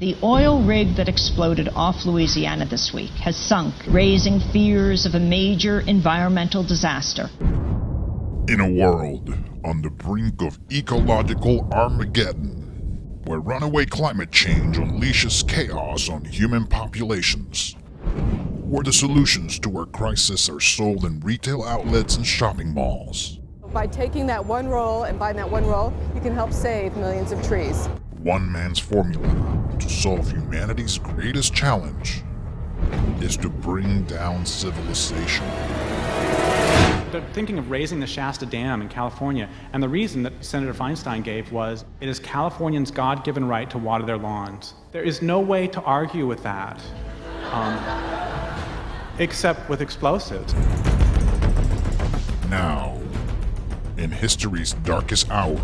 The oil rig that exploded off Louisiana this week has sunk, raising fears of a major environmental disaster. In a world on the brink of ecological Armageddon, where runaway climate change unleashes chaos on human populations, where the solutions to our crisis are sold in retail outlets and shopping malls. By taking that one roll and buying that one roll, you can help save millions of trees. One man's formula to solve humanity's greatest challenge is to bring down civilization. They're thinking of raising the Shasta Dam in California, and the reason that Senator Feinstein gave was it is Californians' God given right to water their lawns. There is no way to argue with that, um, except with explosives. Now, in history's darkest hour,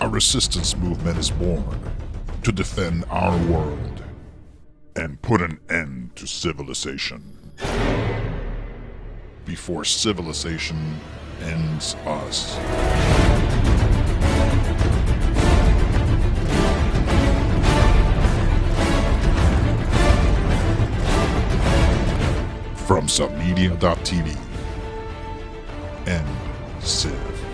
a resistance movement is born to defend our world and put an end to civilization. Before civilization ends us. From submedia.tv. and Civ.